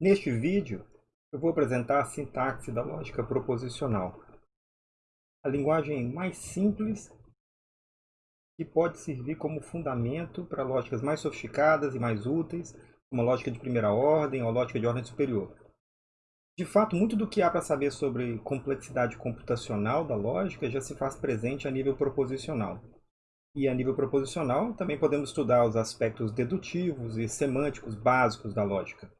Neste vídeo, eu vou apresentar a sintaxe da lógica proposicional. A linguagem mais simples que pode servir como fundamento para lógicas mais sofisticadas e mais úteis, como a lógica de primeira ordem ou a lógica de ordem superior. De fato, muito do que há para saber sobre complexidade computacional da lógica já se faz presente a nível proposicional. E a nível proposicional, também podemos estudar os aspectos dedutivos e semânticos básicos da lógica.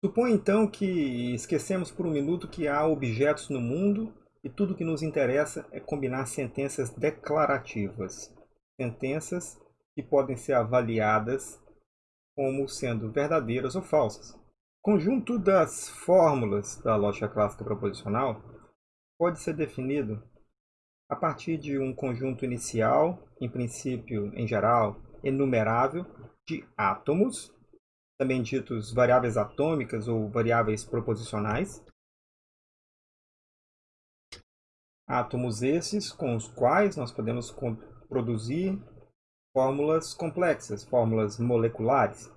Suponha então que esquecemos por um minuto que há objetos no mundo e tudo que nos interessa é combinar sentenças declarativas. Sentenças que podem ser avaliadas como sendo verdadeiras ou falsas. O conjunto das fórmulas da lógica clássica proposicional pode ser definido a partir de um conjunto inicial, em princípio, em geral, enumerável, de átomos também ditos variáveis atômicas ou variáveis proposicionais. Átomos esses com os quais nós podemos produzir fórmulas complexas, fórmulas moleculares.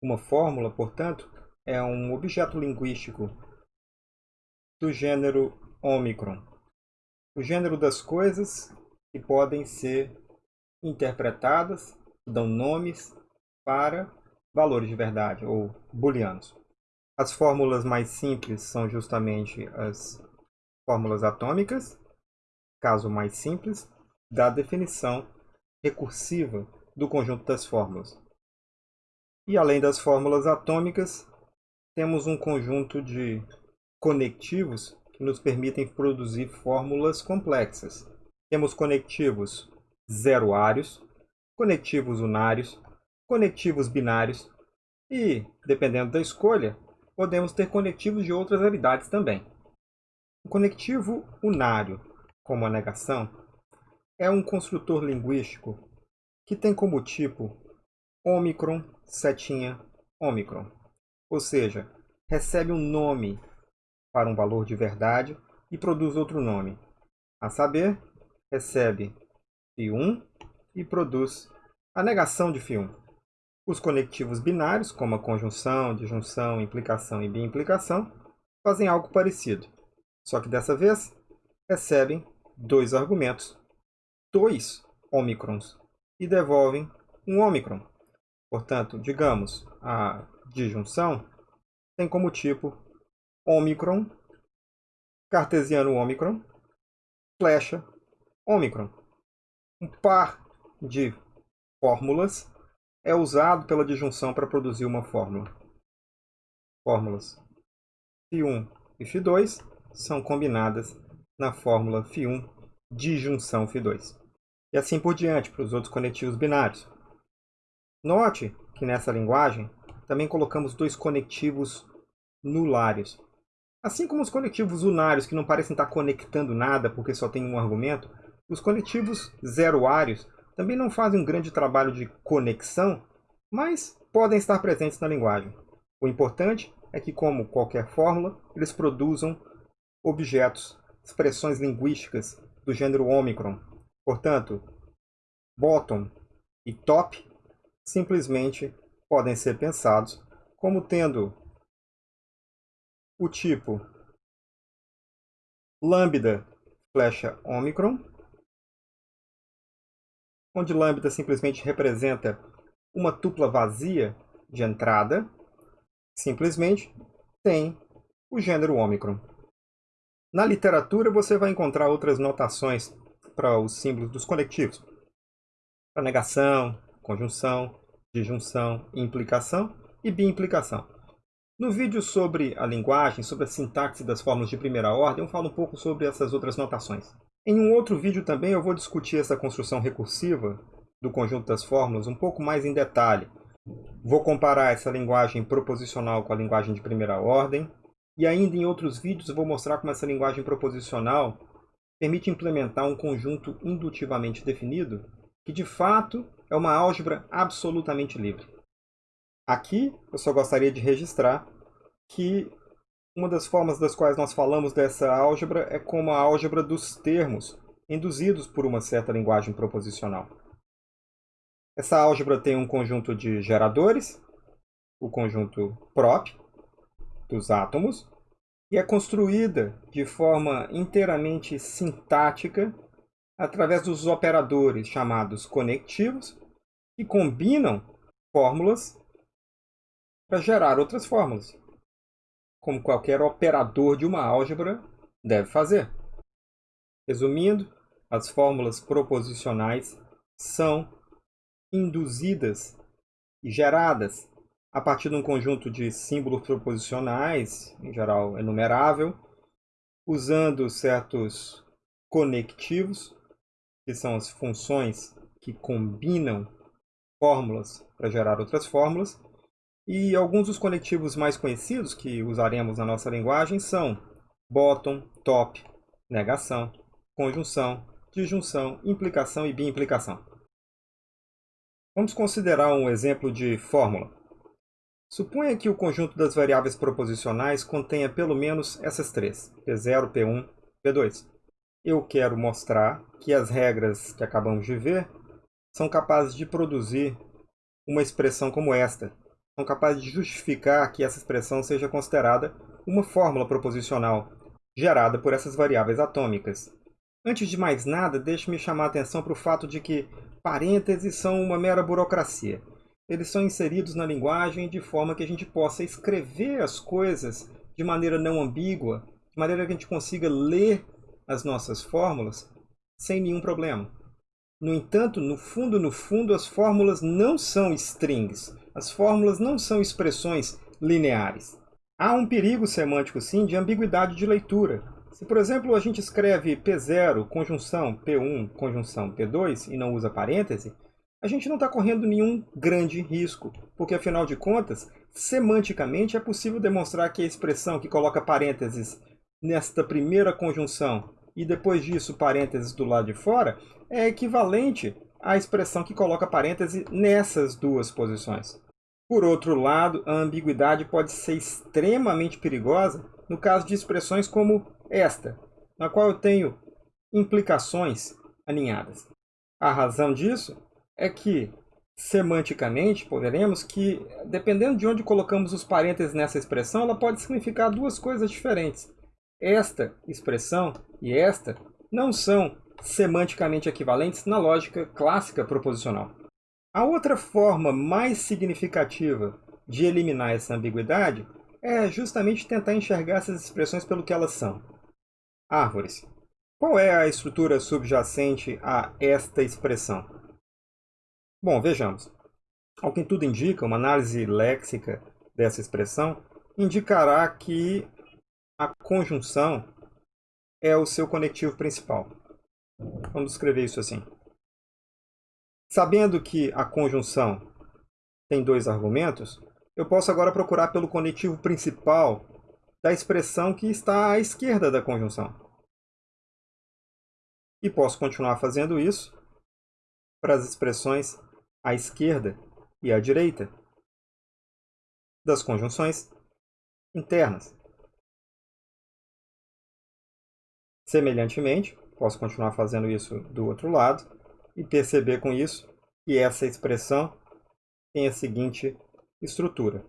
Uma fórmula, portanto, é um objeto linguístico do gênero Ômicron, o gênero das coisas que podem ser interpretadas, dão nomes para valores de verdade, ou booleanos. As fórmulas mais simples são justamente as fórmulas atômicas, caso mais simples, da definição recursiva do conjunto das fórmulas. E além das fórmulas atômicas, temos um conjunto de conectivos que nos permitem produzir fórmulas complexas. Temos conectivos zeroários, conectivos unários, conectivos binários e, dependendo da escolha, podemos ter conectivos de outras variedades também. O conectivo unário, como a negação, é um construtor linguístico que tem como tipo ômicron, setinha, ômicron. Ou seja, recebe um nome para um valor de verdade e produz outro nome. A saber, recebe φ1 e produz a negação de φ1. Os conectivos binários, como a conjunção, disjunção, implicação e biimplicação, fazem algo parecido, só que dessa vez recebem dois argumentos, dois ômicrons, e devolvem um ômicron. Portanto, digamos, a disjunção tem como tipo ômicron, cartesiano ômicron, flecha ômicron. Um par de fórmulas é usado pela disjunção para produzir uma fórmula. Fórmulas φ1 e φ2 são combinadas na fórmula φ1 disjunção φ2. E assim por diante para os outros conectivos binários. Note que nessa linguagem também colocamos dois conectivos nulários. Assim como os conectivos unários, que não parecem estar conectando nada porque só tem um argumento, os conectivos zeroários também não fazem um grande trabalho de conexão, mas podem estar presentes na linguagem. O importante é que, como qualquer fórmula, eles produzam objetos, expressões linguísticas do gênero Omicron. Portanto, bottom e top simplesmente podem ser pensados como tendo o tipo lambda flecha Omicron onde lambda simplesmente representa uma tupla vazia de entrada, simplesmente tem o gênero ômicron. Na literatura você vai encontrar outras notações para os símbolos dos conectivos. Para negação, conjunção, disjunção, implicação e biimplicação. No vídeo sobre a linguagem, sobre a sintaxe das fórmulas de primeira ordem, eu falo um pouco sobre essas outras notações. Em um outro vídeo também eu vou discutir essa construção recursiva do conjunto das fórmulas um pouco mais em detalhe. Vou comparar essa linguagem proposicional com a linguagem de primeira ordem e ainda em outros vídeos vou mostrar como essa linguagem proposicional permite implementar um conjunto indutivamente definido que de fato é uma álgebra absolutamente livre. Aqui eu só gostaria de registrar que uma das formas das quais nós falamos dessa álgebra é como a álgebra dos termos, induzidos por uma certa linguagem proposicional. Essa álgebra tem um conjunto de geradores, o conjunto prop, dos átomos e é construída de forma inteiramente sintática através dos operadores chamados conectivos, que combinam fórmulas para gerar outras fórmulas, como qualquer operador de uma álgebra deve fazer. Resumindo, as fórmulas proposicionais são induzidas e geradas a partir de um conjunto de símbolos proposicionais, em geral enumerável, usando certos conectivos, que são as funções que combinam fórmulas para gerar outras fórmulas, e alguns dos conectivos mais conhecidos que usaremos na nossa linguagem são bottom, top, negação, conjunção, disjunção, implicação e biimplicação. Vamos considerar um exemplo de fórmula. Suponha que o conjunto das variáveis proposicionais contenha pelo menos essas três, P0, P1, P2. Eu quero mostrar que as regras que acabamos de ver são capazes de produzir uma expressão como esta. São capazes de justificar que essa expressão seja considerada uma fórmula proposicional gerada por essas variáveis atômicas. Antes de mais nada, deixe-me chamar a atenção para o fato de que parênteses são uma mera burocracia eles são inseridos na linguagem de forma que a gente possa escrever as coisas de maneira não ambígua, de maneira que a gente consiga ler as nossas fórmulas sem nenhum problema. No entanto, no fundo, no fundo, as fórmulas não são strings. As fórmulas não são expressões lineares. Há um perigo semântico, sim, de ambiguidade de leitura. Se, por exemplo, a gente escreve P0, conjunção P1, conjunção P2 e não usa parêntese, a gente não está correndo nenhum grande risco, porque afinal de contas, semanticamente é possível demonstrar que a expressão que coloca parênteses nesta primeira conjunção e depois disso parênteses do lado de fora é equivalente à expressão que coloca parêntese nessas duas posições. Por outro lado, a ambiguidade pode ser extremamente perigosa no caso de expressões como esta, na qual eu tenho implicações alinhadas. A razão disso é que, semanticamente, poderemos que, dependendo de onde colocamos os parênteses nessa expressão, ela pode significar duas coisas diferentes. Esta expressão e esta não são semanticamente equivalentes na lógica clássica proposicional. A outra forma mais significativa de eliminar essa ambiguidade é justamente tentar enxergar essas expressões pelo que elas são. Árvores. Qual é a estrutura subjacente a esta expressão? Bom, vejamos. Ao que tudo indica, uma análise léxica dessa expressão indicará que a conjunção é o seu conectivo principal. Vamos escrever isso assim. Sabendo que a conjunção tem dois argumentos, eu posso agora procurar pelo conectivo principal da expressão que está à esquerda da conjunção. E posso continuar fazendo isso para as expressões à esquerda e à direita das conjunções internas. Semelhantemente, posso continuar fazendo isso do outro lado e perceber com isso que essa expressão tem a seguinte estrutura.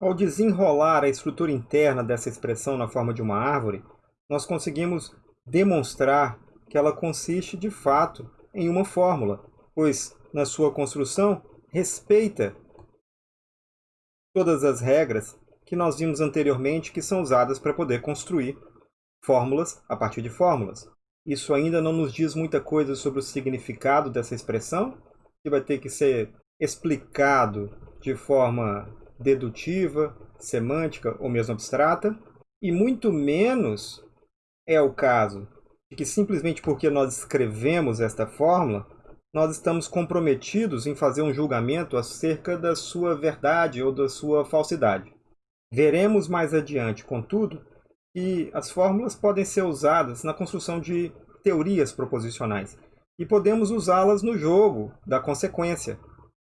Ao desenrolar a estrutura interna dessa expressão na forma de uma árvore, nós conseguimos demonstrar que ela consiste de fato em uma fórmula, pois na sua construção respeita todas as regras que nós vimos anteriormente que são usadas para poder construir fórmulas a partir de fórmulas. Isso ainda não nos diz muita coisa sobre o significado dessa expressão, que vai ter que ser explicado de forma dedutiva, semântica ou mesmo abstrata, e muito menos é o caso de que simplesmente porque nós escrevemos esta fórmula, nós estamos comprometidos em fazer um julgamento acerca da sua verdade ou da sua falsidade. Veremos mais adiante, contudo, que as fórmulas podem ser usadas na construção de teorias proposicionais e podemos usá-las no jogo da consequência,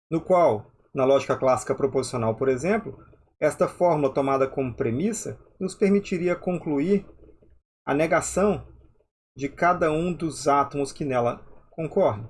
no qual, na lógica clássica proposicional, por exemplo, esta fórmula tomada como premissa nos permitiria concluir a negação de cada um dos átomos que nela concorrem.